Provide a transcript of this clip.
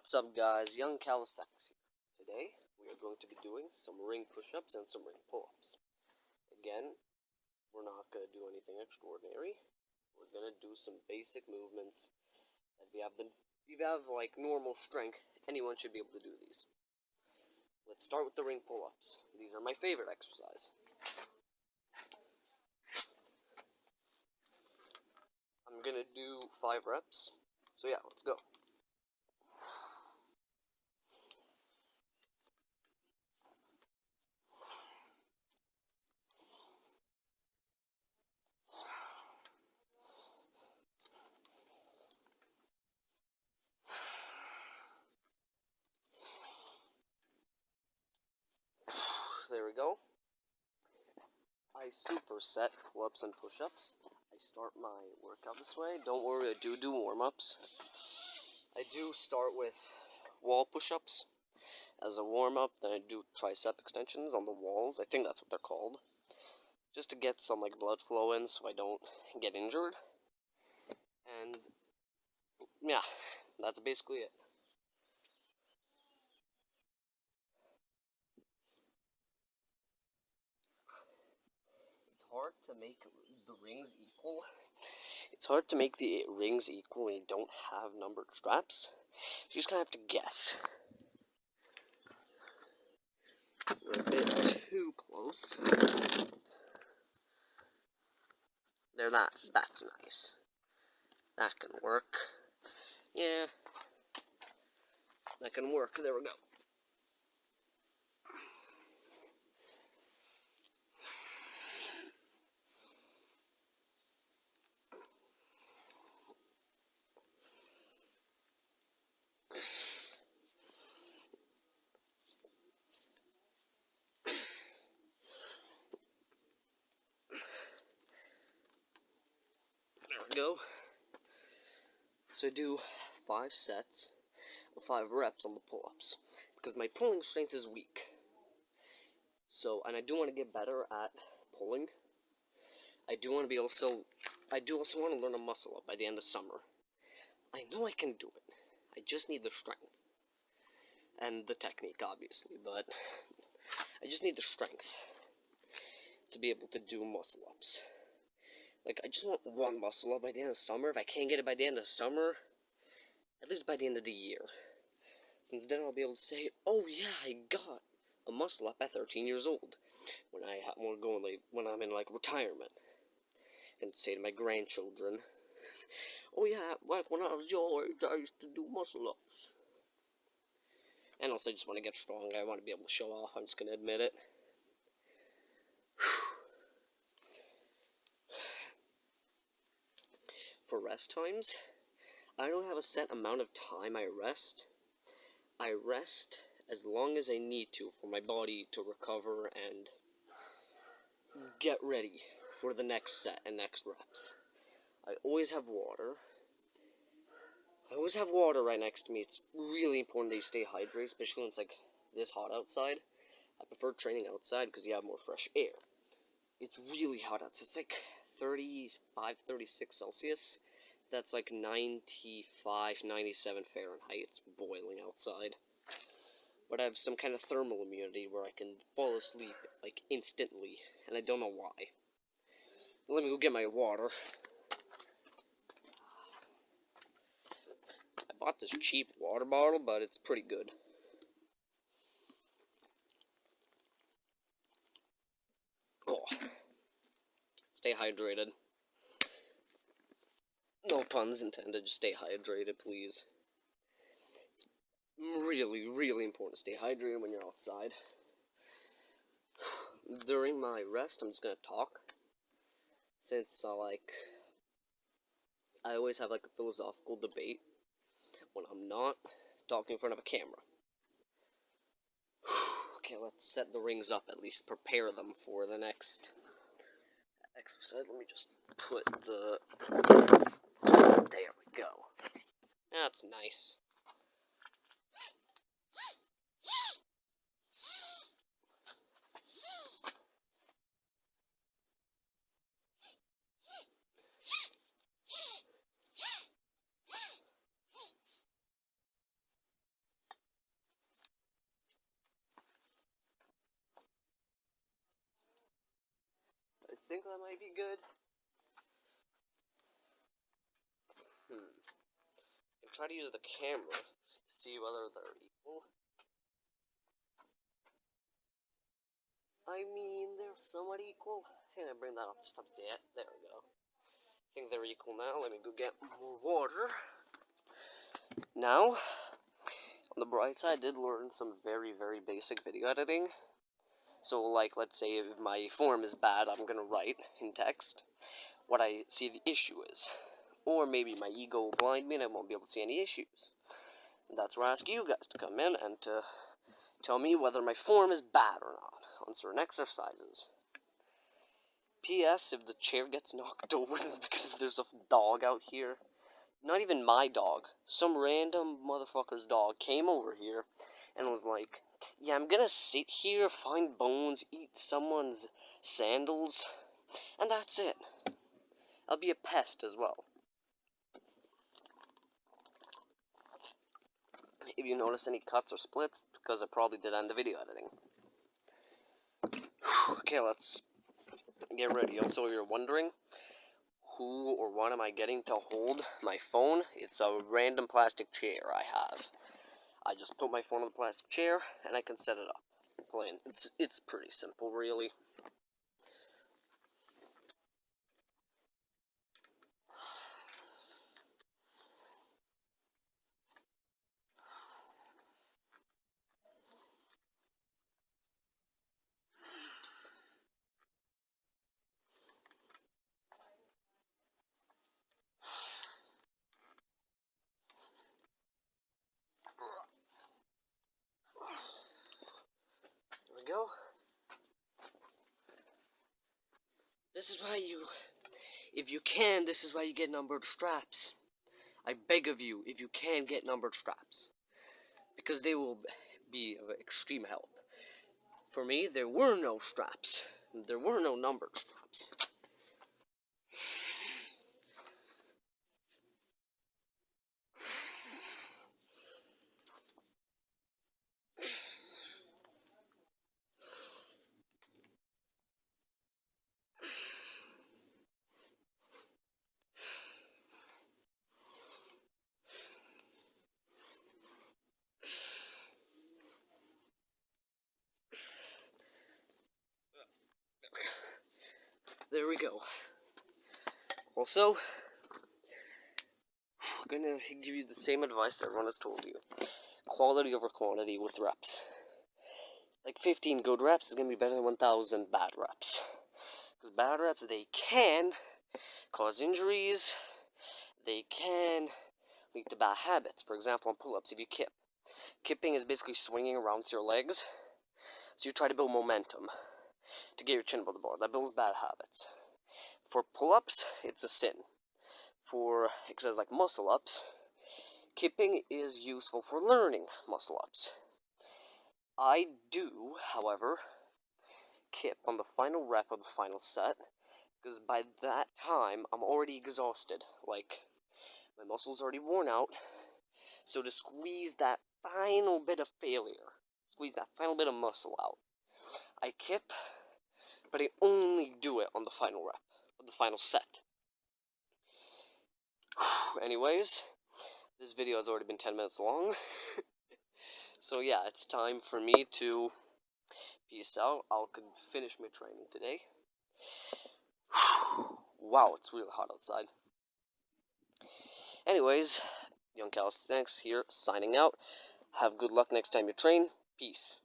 What's up guys, Young Calisthenics here. Today, we are going to be doing some ring push-ups and some ring pull-ups. Again, we're not going to do anything extraordinary. We're going to do some basic movements. If you have the, if you have like normal strength, anyone should be able to do these. Let's start with the ring pull-ups. These are my favorite exercise. I'm going to do 5 reps. So yeah, let's go. there we go. I superset pull-ups and push-ups. I start my workout this way. Don't worry, I do do warm-ups. I do start with wall push-ups as a warm-up. Then I do tricep extensions on the walls. I think that's what they're called. Just to get some like blood flow in so I don't get injured. And yeah, that's basically it. Hard to make the rings equal. It's hard to make the rings equal when you don't have numbered straps. You just of have to guess. We're a bit too close. There, that, that's nice. That can work. Yeah. That can work. There we go. Go. So do five sets of five reps on the pull-ups because my pulling strength is weak. So, and I do want to get better at pulling. I do want to be also, I do also want to learn a muscle up by the end of summer. I know I can do it. I just need the strength. And the technique, obviously, but I just need the strength to be able to do muscle ups. Like, I just want one muscle up by the end of summer. If I can't get it by the end of summer, at least by the end of the year. Since then I'll be able to say, oh yeah, I got a muscle up at 13 years old. When I want to go in, like, when I'm in, like, retirement. And say to my grandchildren, oh yeah, like when I was your age, I used to do muscle ups. And also, I just want to get strong. I want to be able to show off. I'm just going to admit it. for rest times, I don't have a set amount of time I rest. I rest as long as I need to for my body to recover and get ready for the next set and next reps. I always have water. I always have water right next to me. It's really important that you stay hydrated, especially when it's like this hot outside. I prefer training outside because you have more fresh air. It's really hot outside. It's like 35, 36 Celsius. That's like 95, 97 Fahrenheit. It's boiling outside. But I have some kind of thermal immunity where I can fall asleep, like, instantly. And I don't know why. Let me go get my water. I bought this cheap water bottle, but it's pretty good. Oh. Stay hydrated. No puns intended, just stay hydrated, please. It's really, really important to stay hydrated when you're outside. During my rest, I'm just gonna talk. Since, uh, like, I always have, like, a philosophical debate when I'm not talking in front of a camera. okay, let's set the rings up, at least prepare them for the next exercise. Let me just put the... There we go. That's nice. That might be good. Hmm. Can try to use the camera to see whether they're equal. I mean, they're somewhat equal. I think I bring that up just a bit. There we go. I think they're equal now. Let me go get more water. Now, on the bright side, I did learn some very, very basic video editing. So, like, let's say if my form is bad, I'm gonna write in text what I see the issue is. Or maybe my ego will blind me and I won't be able to see any issues. And that's where I ask you guys to come in and to tell me whether my form is bad or not on certain exercises. P.S. If the chair gets knocked over because there's a dog out here, not even my dog, some random motherfucker's dog came over here and was like, yeah, I'm gonna sit here, find bones, eat someone's sandals, and that's it. I'll be a pest as well. If you notice any cuts or splits, because I probably did end the video editing. okay, let's get ready. Also, you're wondering, who or what am I getting to hold my phone? It's a random plastic chair I have. I just put my phone on the plastic chair and I can set it up. Plain. It's it's pretty simple, really. Go. This is why you, if you can, this is why you get numbered straps. I beg of you, if you can get numbered straps. Because they will be of extreme help. For me, there were no straps. There were no numbered straps. There we go. Also, I'm gonna give you the same advice everyone has told you. Quality over quantity with reps. Like 15 good reps is gonna be better than 1,000 bad reps. Because bad reps, they can cause injuries, they can lead to bad habits. For example, on pull-ups, if you kip. Kipping is basically swinging around with your legs. So you try to build momentum to get your chin above the bar. That builds bad habits. For pull-ups, it's a sin. For exercises like muscle-ups, kipping is useful for learning muscle-ups. I do, however, kip on the final rep of the final set, because by that time, I'm already exhausted. Like, my muscles already worn out, so to squeeze that final bit of failure, squeeze that final bit of muscle out, I kip but I only do it on the final rep, on the final set. Anyways, this video has already been 10 minutes long. so yeah, it's time for me to peace out. I'll finish my training today. wow, it's really hot outside. Anyways, Young Calisthenics here, signing out. Have good luck next time you train. Peace.